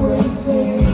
always say